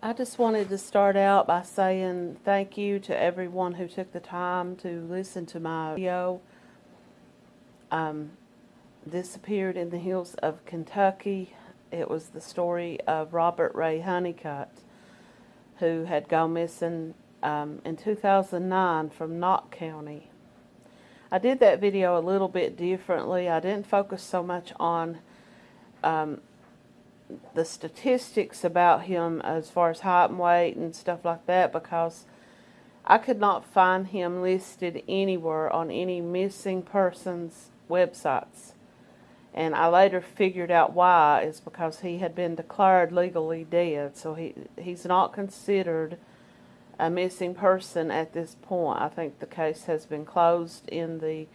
I just wanted to start out by saying thank you to everyone who took the time to listen to my video. Um, this appeared in the hills of Kentucky. It was the story of Robert Ray Honeycutt, who had gone missing um, in 2009 from Knott County. I did that video a little bit differently. I didn't focus so much on um, the statistics about him as far as height and weight and stuff like that because I could not find him listed anywhere on any missing persons websites. And I later figured out why is because he had been declared legally dead. So he he's not considered a missing person at this point. I think the case has been closed in the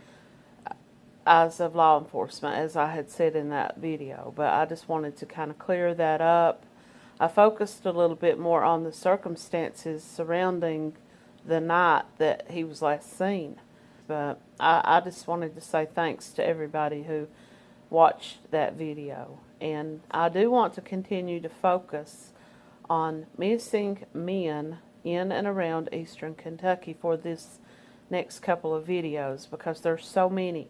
eyes of law enforcement, as I had said in that video. But I just wanted to kind of clear that up. I focused a little bit more on the circumstances surrounding the night that he was last seen. But I, I just wanted to say thanks to everybody who watched that video. And I do want to continue to focus on missing men in and around eastern Kentucky for this next couple of videos because there's so many.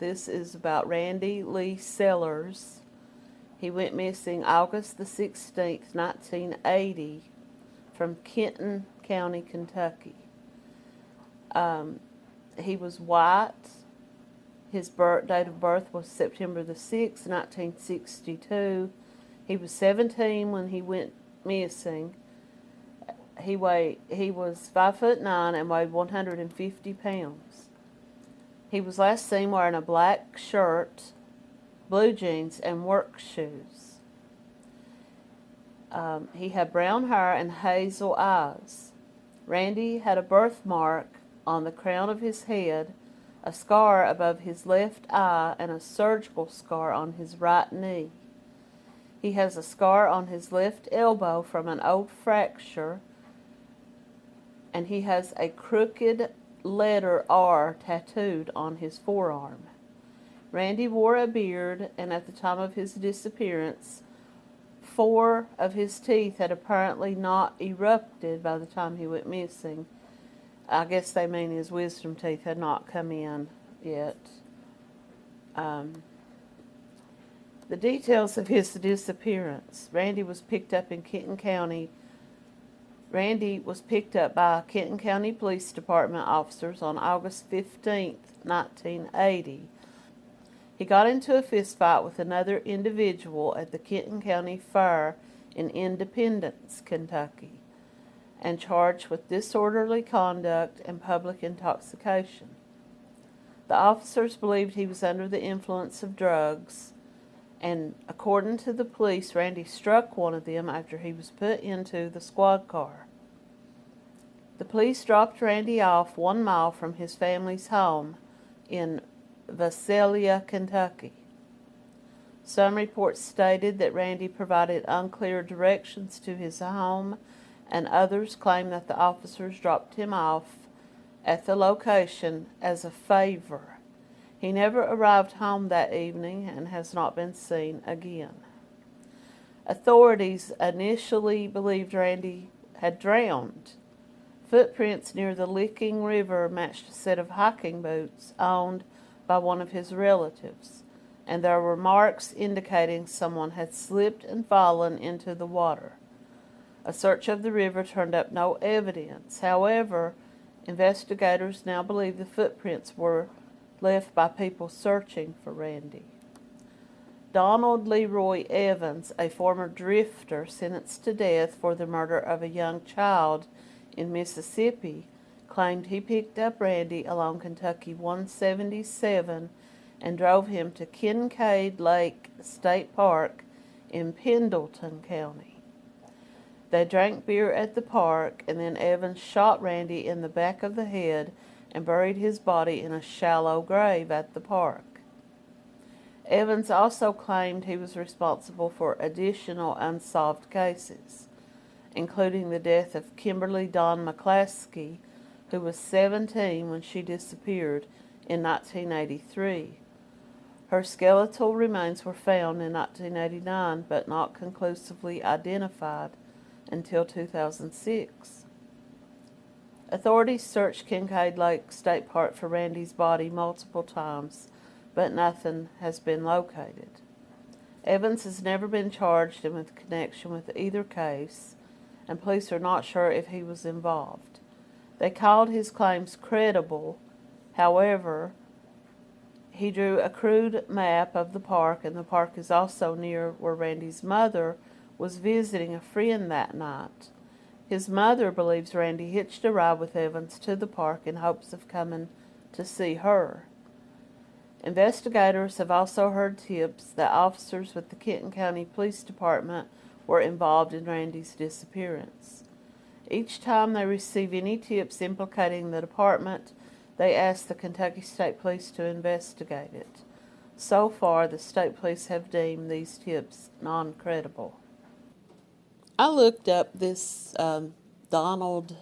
This is about Randy Lee Sellers. He went missing August the 16th, 1980 from Kenton County, Kentucky. Um, he was white. His birth, date of birth was September the 6th, 1962. He was 17 when he went missing. He weighed, he was 5 foot 9 and weighed 150 pounds. He was last seen wearing a black shirt, blue jeans, and work shoes. Um, he had brown hair and hazel eyes. Randy had a birthmark on the crown of his head, a scar above his left eye, and a surgical scar on his right knee. He has a scar on his left elbow from an old fracture, and he has a crooked letter R tattooed on his forearm. Randy wore a beard, and at the time of his disappearance, four of his teeth had apparently not erupted by the time he went missing. I guess they mean his wisdom teeth had not come in yet. Um, the details of his disappearance. Randy was picked up in Kenton County Randy was picked up by Kenton County Police Department officers on August 15, 1980. He got into a fistfight with another individual at the Kenton County Fair in Independence, Kentucky, and charged with disorderly conduct and public intoxication. The officers believed he was under the influence of drugs and according to the police, Randy struck one of them after he was put into the squad car. The police dropped Randy off one mile from his family's home in Visalia, Kentucky. Some reports stated that Randy provided unclear directions to his home, and others claimed that the officers dropped him off at the location as a favor. He never arrived home that evening and has not been seen again. Authorities initially believed Randy had drowned. Footprints near the Licking River matched a set of hiking boots owned by one of his relatives, and there were marks indicating someone had slipped and fallen into the water. A search of the river turned up no evidence. However, investigators now believe the footprints were left by people searching for Randy. Donald Leroy Evans, a former drifter sentenced to death for the murder of a young child in Mississippi, claimed he picked up Randy along Kentucky 177 and drove him to Kincaid Lake State Park in Pendleton County. They drank beer at the park, and then Evans shot Randy in the back of the head and buried his body in a shallow grave at the park. Evans also claimed he was responsible for additional unsolved cases, including the death of Kimberly Don McClaskey, who was 17 when she disappeared in 1983. Her skeletal remains were found in 1989 but not conclusively identified until 2006. Authorities searched Kincaid Lake State Park for Randy's body multiple times, but nothing has been located. Evans has never been charged in with connection with either case, and police are not sure if he was involved. They called his claims credible, however, he drew a crude map of the park, and the park is also near where Randy's mother was visiting a friend that night. His mother believes Randy hitched a ride with Evans to the park in hopes of coming to see her. Investigators have also heard tips that officers with the Kenton County Police Department were involved in Randy's disappearance. Each time they receive any tips implicating the department, they ask the Kentucky State Police to investigate it. So far, the state police have deemed these tips non credible. I looked up this um, Donald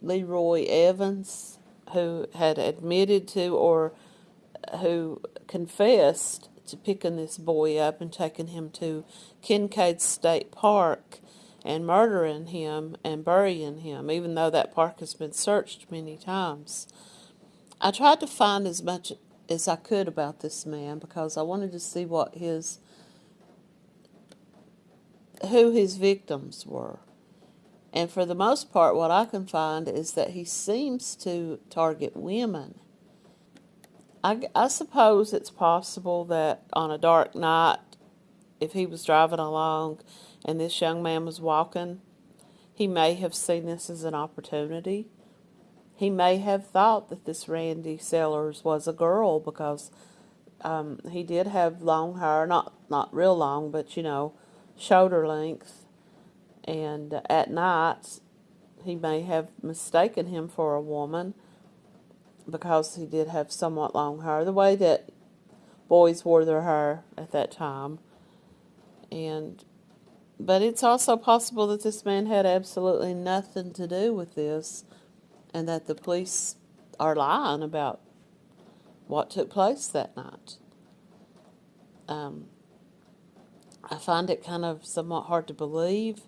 Leroy Evans, who had admitted to or who confessed to picking this boy up and taking him to Kincaid State Park and murdering him and burying him, even though that park has been searched many times. I tried to find as much as I could about this man because I wanted to see what his who his victims were. And for the most part, what I can find is that he seems to target women. I, I suppose it's possible that on a dark night, if he was driving along and this young man was walking, he may have seen this as an opportunity. He may have thought that this Randy Sellers was a girl because um, he did have long hair, not not real long, but you know, shoulder length. And at night, he may have mistaken him for a woman because he did have somewhat long hair, the way that boys wore their hair at that time. And but it's also possible that this man had absolutely nothing to do with this and that the police are lying about what took place that night. Um, I find it kind of somewhat hard to believe.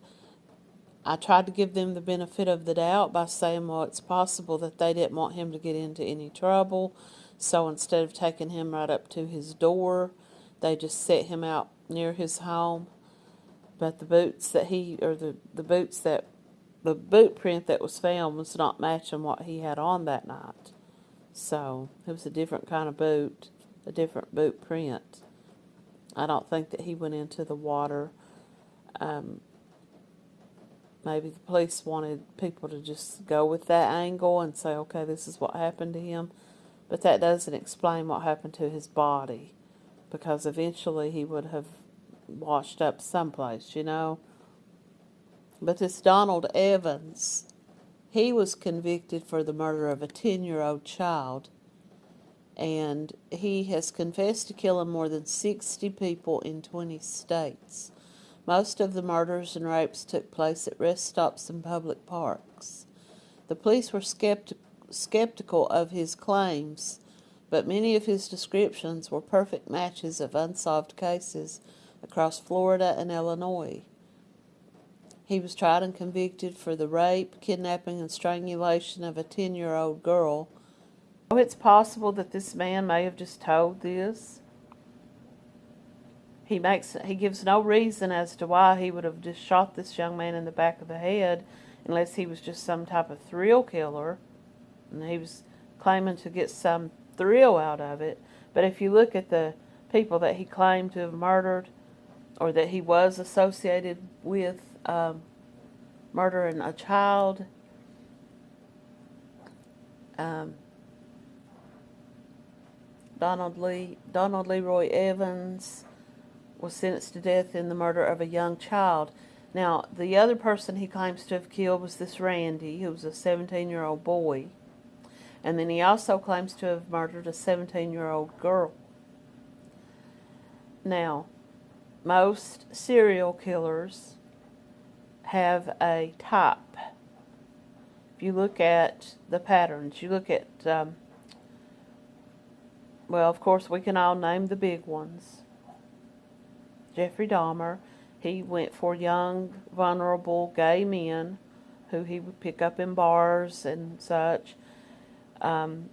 I tried to give them the benefit of the doubt by saying, well, it's possible that they didn't want him to get into any trouble. So instead of taking him right up to his door, they just set him out near his home but the boots that he or the the boots that the boot print that was found was not matching what he had on that night. So it was a different kind of boot, a different boot print. I don't think that he went into the water. Um, maybe the police wanted people to just go with that angle and say, okay, this is what happened to him. But that doesn't explain what happened to his body because eventually he would have washed up someplace, you know. But this Donald Evans, he was convicted for the murder of a 10 year old child. And he has confessed to killing more than 60 people in 20 states. Most of the murders and rapes took place at rest stops and public parks. The police were skepti- skeptical of his claims, but many of his descriptions were perfect matches of unsolved cases across Florida and Illinois. He was tried and convicted for the rape, kidnapping, and strangulation of a 10 year old girl. Oh, it's possible that this man may have just told this. He makes he gives no reason as to why he would have just shot this young man in the back of the head unless he was just some type of thrill killer and he was claiming to get some thrill out of it. But if you look at the people that he claimed to have murdered, or that he was associated with um, murdering a child. Um, Donald Lee, Donald Leroy Evans was sentenced to death in the murder of a young child. Now, the other person he claims to have killed was this Randy, who was a 17-year-old boy. And then he also claims to have murdered a 17-year-old girl. Now, most serial killers have a type. If you look at the patterns, you look at, um, well, of course, we can all name the big ones. Jeffrey Dahmer, He went for young, vulnerable gay men who he would pick up in bars and such. Um,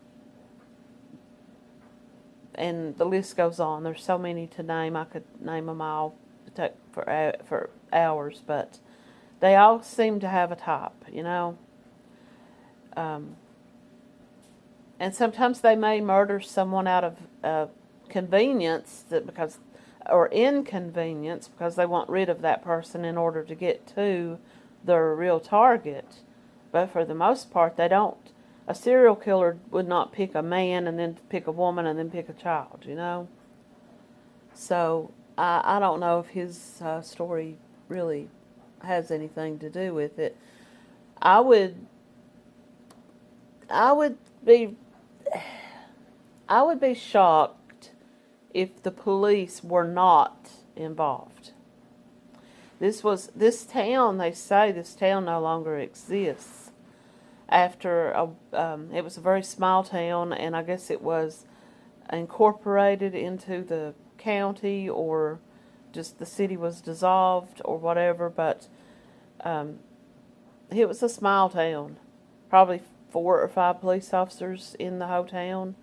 and the list goes on. There's so many to name. I could name them all for for hours, but they all seem to have a top, you know. Um, and sometimes they may murder someone out of uh, convenience that because or inconvenience because they want rid of that person in order to get to their real target. But for the most part, they don't. A serial killer would not pick a man and then pick a woman and then pick a child, you know? So I, I don't know if his uh, story really has anything to do with it. I would, I would be, I would be shocked if the police were not involved. This was this town. They say this town no longer exists. After a, um, it was a very small town, and I guess it was incorporated into the county, or just the city was dissolved, or whatever. But um, it was a small town, probably four or five police officers in the whole town,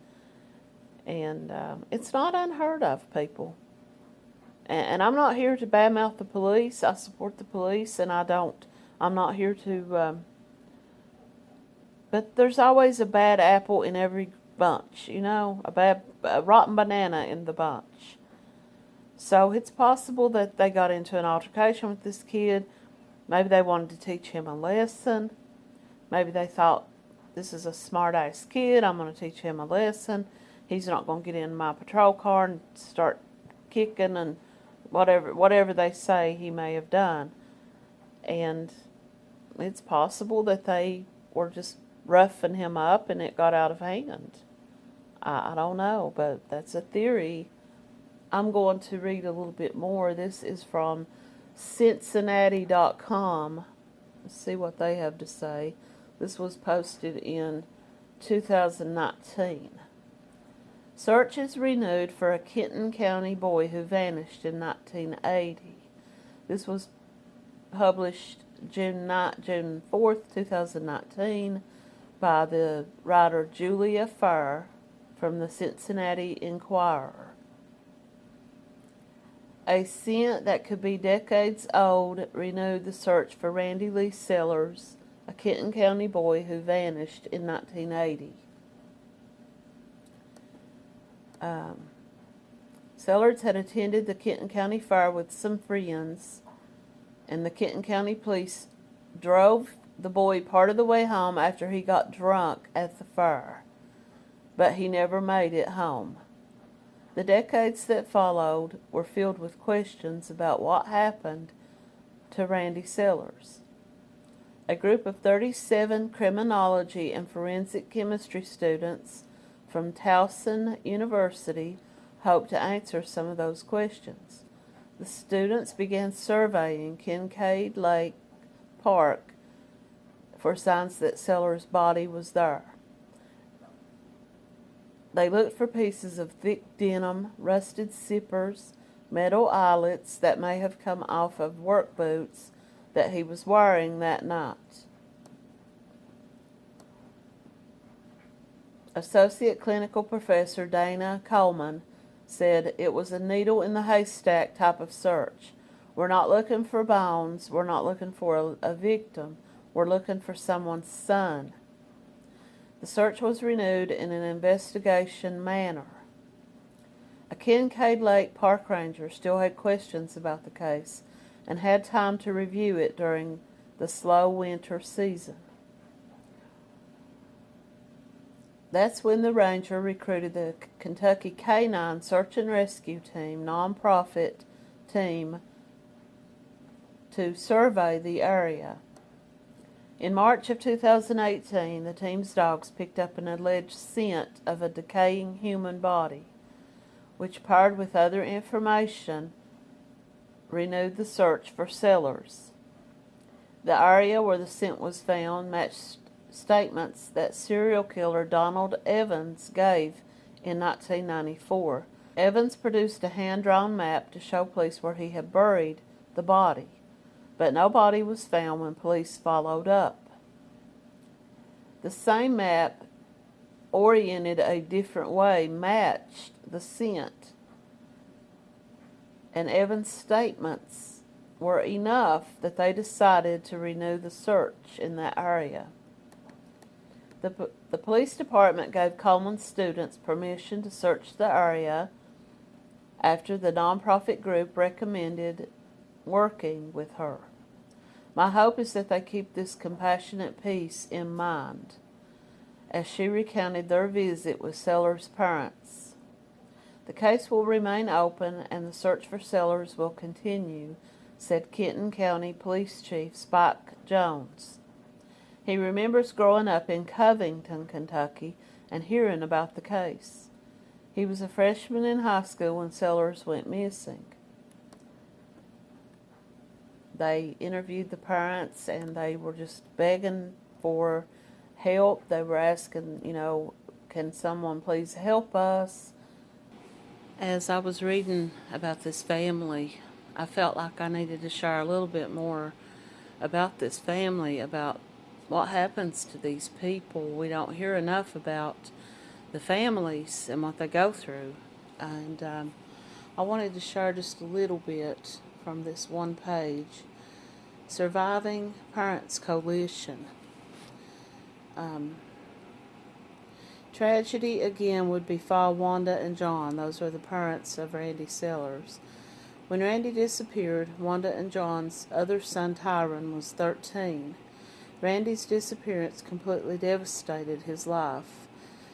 and um, it's not unheard of, people. And, I'm not here to badmouth the police. I support the police, and I don't. I'm not here to. Um, but there's always a bad apple in every bunch, you know, a bad, a rotten banana in the bunch. So it's possible that they got into an altercation with this kid. Maybe they wanted to teach him a lesson. Maybe they thought, this is a smart ass kid. I'm going to teach him a lesson. He's not going to get in my patrol car and start kicking and whatever whatever they say he may have done. And it's possible that they were just roughing him up and it got out of hand. I, I don't know, but that's a theory. I'm going to read a little bit more. This is from Cincinnati.com. Let's see what they have to say. This was posted in 2019. Search is renewed for a Kenton County boy who vanished in 1980. This was published June, June 4th, 2019 by the writer Julia Fair from the Cincinnati Enquirer. A scent that could be decades old renewed the search for Randy Lee Sellers, a Kenton County boy who vanished in 1980. Um, Sellers had attended the Kenton County Fair with some friends, and the Kenton County Police drove the boy part of the way home after he got drunk at the fair, but he never made it home. The decades that followed were filled with questions about what happened to Randy Sellers. A group of 37 criminology and forensic chemistry students from Towson University hoped to answer some of those questions. The students began surveying Kincaid Lake Park for signs that Sellers' body was there. They looked for pieces of thick denim, rusted zippers, metal eyelets that may have come off of work boots that he was wearing that night. Associate Clinical Professor Dana Coleman said it was a needle in the haystack type of search. We're not looking for bones. We're not looking for a, a victim. We're looking for someone's son. The search was renewed in an investigation manner. A Kincaid Lake park ranger still had questions about the case and had time to review it during the slow winter season. That's when the ranger recruited the Kentucky Canine Search and Rescue Team, nonprofit team, to survey the area. In March of 2018, the team's dogs picked up an alleged scent of a decaying human body, which paired with other information renewed the search for Sellers. The area where the scent was found matched statements that serial killer Donald Evans gave in 1994. Evans produced a hand-drawn map to show police where he had buried the body, but no body was found when police followed up. The same map, oriented a different way, matched the scent, and Evans' statements were enough that they decided to renew the search in that area. The, the police department gave Coleman students permission to search the area after the nonprofit group recommended working with her. My hope is that they keep this compassionate piece in mind as she recounted their visit with Sellers' parents. The case will remain open and the search for Sellers will continue, said Kenton County Police Chief Spike Jones. He remembers growing up in Covington, Kentucky, and hearing about the case. He was a freshman in high school when Sellers went missing. They interviewed the parents and they were just begging for help. They were asking, you know, can someone please help us? As I was reading about this family, I felt like I needed to share a little bit more about this family, about what happens to these people. We don't hear enough about the families and what they go through. And um, I wanted to share just a little bit from this one page Surviving Parents Coalition. Um, tragedy again would befall Wanda and John. Those were the parents of Randy Sellers. When Randy disappeared, Wanda and John's other son Tyron was 13. Randy's disappearance completely devastated his life.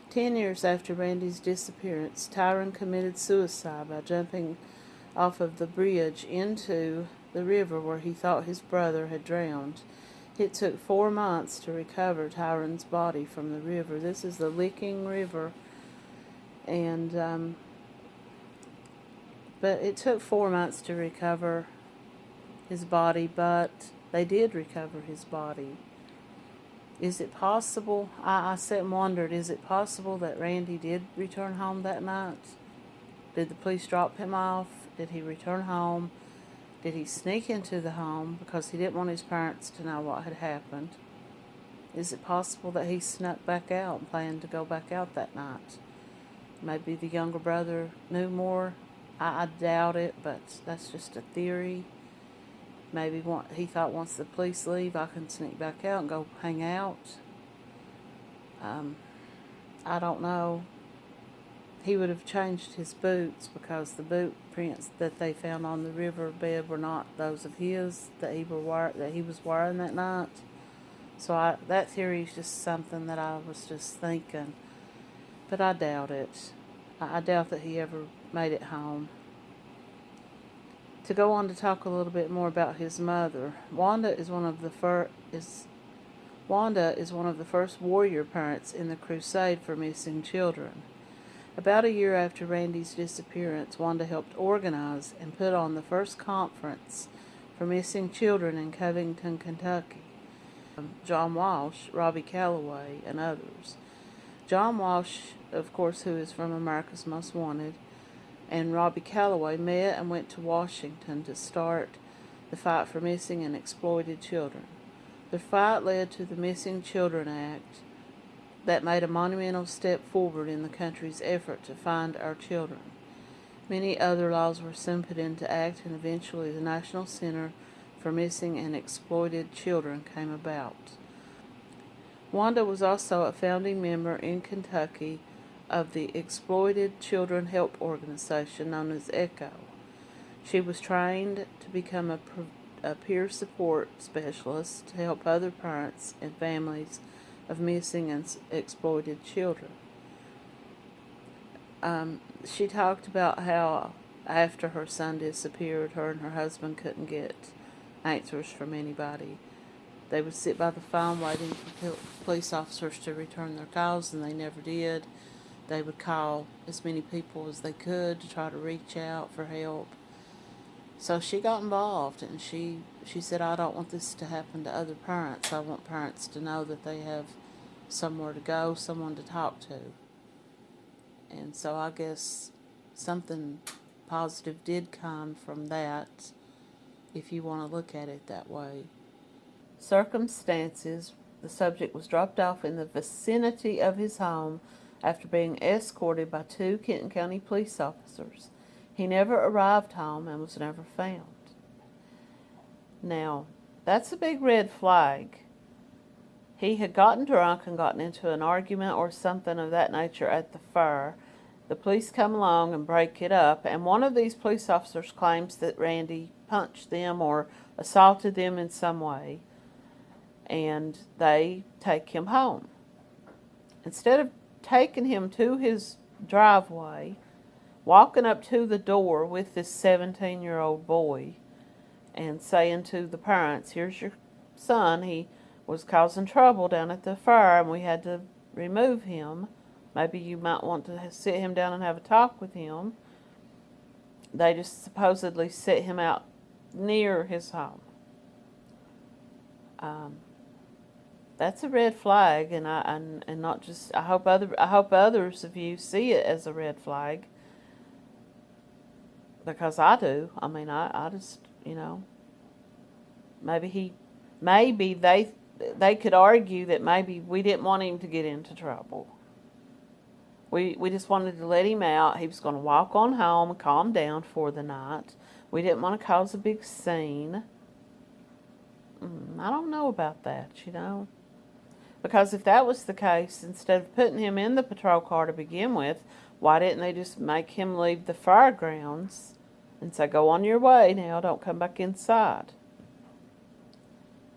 Ten years after Randy's disappearance, Tyron committed suicide by jumping off of the bridge into the river where he thought his brother had drowned. It took four months to recover Tyron's body from the river. This is the Licking River, and um, but it took four months to recover his body, but they did recover his body. Is it possible? I, I sat and wondered, is it possible that Randy did return home that night? Did the police drop him off? Did he return home? Did he sneak into the home because he didn't want his parents to know what had happened? Is it possible that he snuck back out and planned to go back out that night? Maybe the younger brother knew more. I, I doubt it, but that's just a theory. Maybe he thought once the police leave, I can sneak back out and go hang out. Um, I don't know he would have changed his boots because the boot prints that they found on the riverbed were not those of his that he were that he was wearing that night. So I, that theory is just something that I was just thinking, but I doubt it. I, I doubt that he ever made it home. To go on to talk a little bit more about his mother, Wanda is one of the first is Wanda is one of the first warrior parents in the crusade for missing children. About a year after Randy's disappearance, Wanda helped organize and put on the first conference for missing children in Covington, Kentucky. Um, John Walsh, Robbie Callaway, and others. John Walsh, of course, who is from America's Most Wanted, and Robbie Callaway met and went to Washington to start the fight for missing and exploited children. The fight led to the Missing Children Act, that made a monumental step forward in the country's effort to find our children. Many other laws were soon put into act, and eventually the National Center for Missing and Exploited Children came about. Wanda was also a founding member in Kentucky of the Exploited Children Help Organization known as ECHO. She was trained to become a, a peer support specialist to help other parents and families of missing and exploited children. Um, she talked about how after her son disappeared, her and her husband couldn't get answers from anybody. They would sit by the phone waiting for police officers to return their calls, and they never did. They would call as many people as they could to try to reach out for help. So she got involved, and she she said, "I don't want this to happen to other parents. I want parents to know that they have somewhere to go, someone to talk to. And so I guess something positive did come from that. if you want to look at it that way. Circumstances the subject was dropped off in the vicinity of his home after being escorted by two Kenton County police officers. He never arrived home and was never found. Now, that's a big red flag. He had gotten drunk and gotten into an argument or something of that nature at the fair. The police come along and break it up, and one of these police officers claims that Randy punched them or assaulted them in some way, and they take him home. Instead of taking him to his driveway, walking up to the door with this 17 year old boy, and saying to the parents, Here's your son. He was causing trouble down at the and we had to remove him. Maybe you might want to sit him down and have a talk with him. They just supposedly set him out near his home. Um, that's a red flag, and I and, and not just. I hope other. I hope others of you see it as a red flag. Because I do. I mean, I, I just you know. Maybe he, maybe they they could argue that maybe we didn't want him to get into trouble. We, we just wanted to let him out. He was going to walk on home calm down for the night. We didn't want to cause a big scene. Mm, I don't know about that, you know. Because if that was the case, instead of putting him in the patrol car to begin with, why didn't they just make him leave the fairgrounds and say, go on your way now, don't come back inside?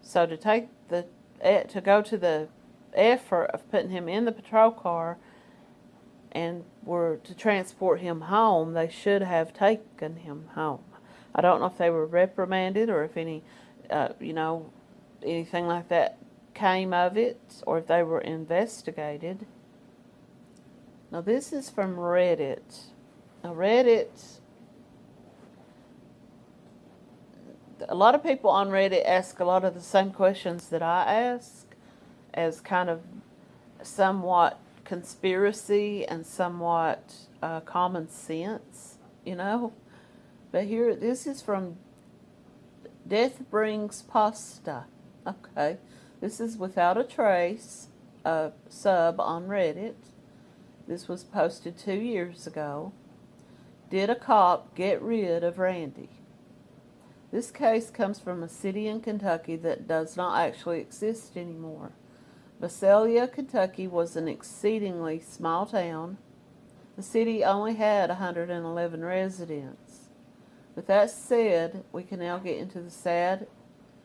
So to take the to go to the effort of putting him in the patrol car and were to transport him home, they should have taken him home. I don't know if they were reprimanded or if any, uh, you know, anything like that came of it or if they were investigated. Now this is from Reddit. Now Reddit a lot of people on Reddit ask a lot of the same questions that I ask as kind of somewhat conspiracy and somewhat uh, common sense, you know. But here, this is from Death Brings Pasta. Okay, this is Without a Trace, a sub on Reddit. This was posted two years ago. Did a cop get rid of Randy? This case comes from a city in Kentucky that does not actually exist anymore. Visalia, Kentucky was an exceedingly small town. The city only had 111 residents. With that said, we can now get into the sad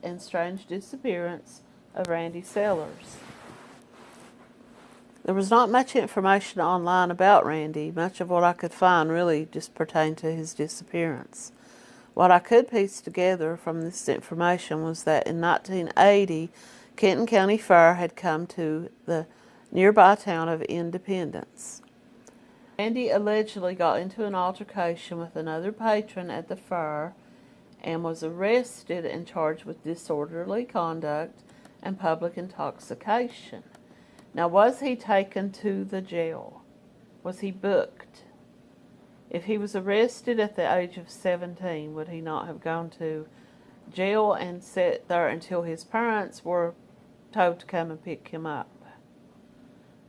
and strange disappearance of Randy Sellers. There was not much information online about Randy. Much of what I could find really just pertained to his disappearance. What I could piece together from this information was that in 1980, Kenton County Fair had come to the nearby town of Independence. Randy allegedly got into an altercation with another patron at the fair and was arrested and charged with disorderly conduct and public intoxication. Now, was he taken to the jail? Was he booked? If he was arrested at the age of 17, would he not have gone to jail and sat there until his parents were told to come and pick him up?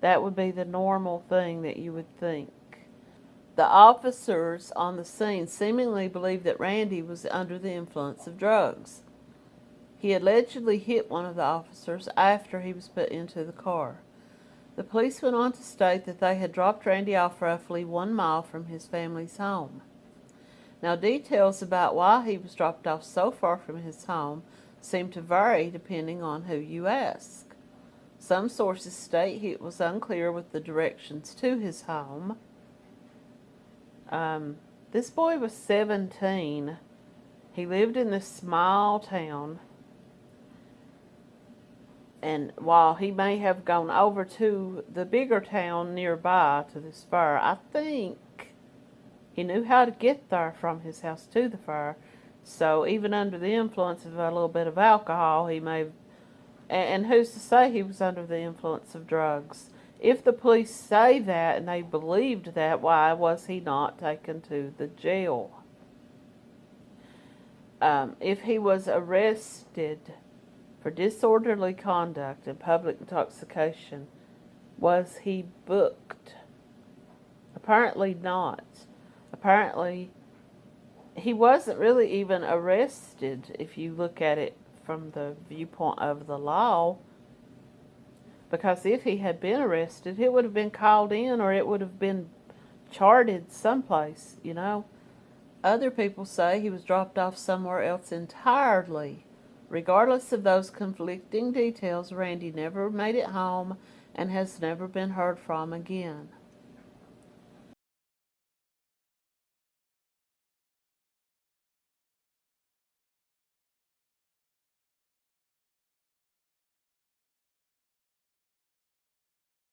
That would be the normal thing that you would think. The officers on the scene seemingly believed that Randy was under the influence of drugs. He allegedly hit one of the officers after he was put into the car. The police went on to state that they had dropped Randy off roughly one mile from his family's home. Now, details about why he was dropped off so far from his home seem to vary depending on who you ask. Some sources state it was unclear with the directions to his home. Um, this boy was 17. He lived in this small town and while he may have gone over to the bigger town nearby to this fair, I think he knew how to get there from his house to the fair. So even under the influence of a little bit of alcohol, he may. And who's to say he was under the influence of drugs? If the police say that and they believed that, why was he not taken to the jail? um, if he was arrested for disorderly conduct and public intoxication, was he booked? Apparently not. Apparently, he wasn't really even arrested if you look at it from the viewpoint of the law. Because if he had been arrested, it would have been called in or it would have been charted someplace, you know. Other people say he was dropped off somewhere else entirely. Regardless of those conflicting details, Randy never made it home and has never been heard from again.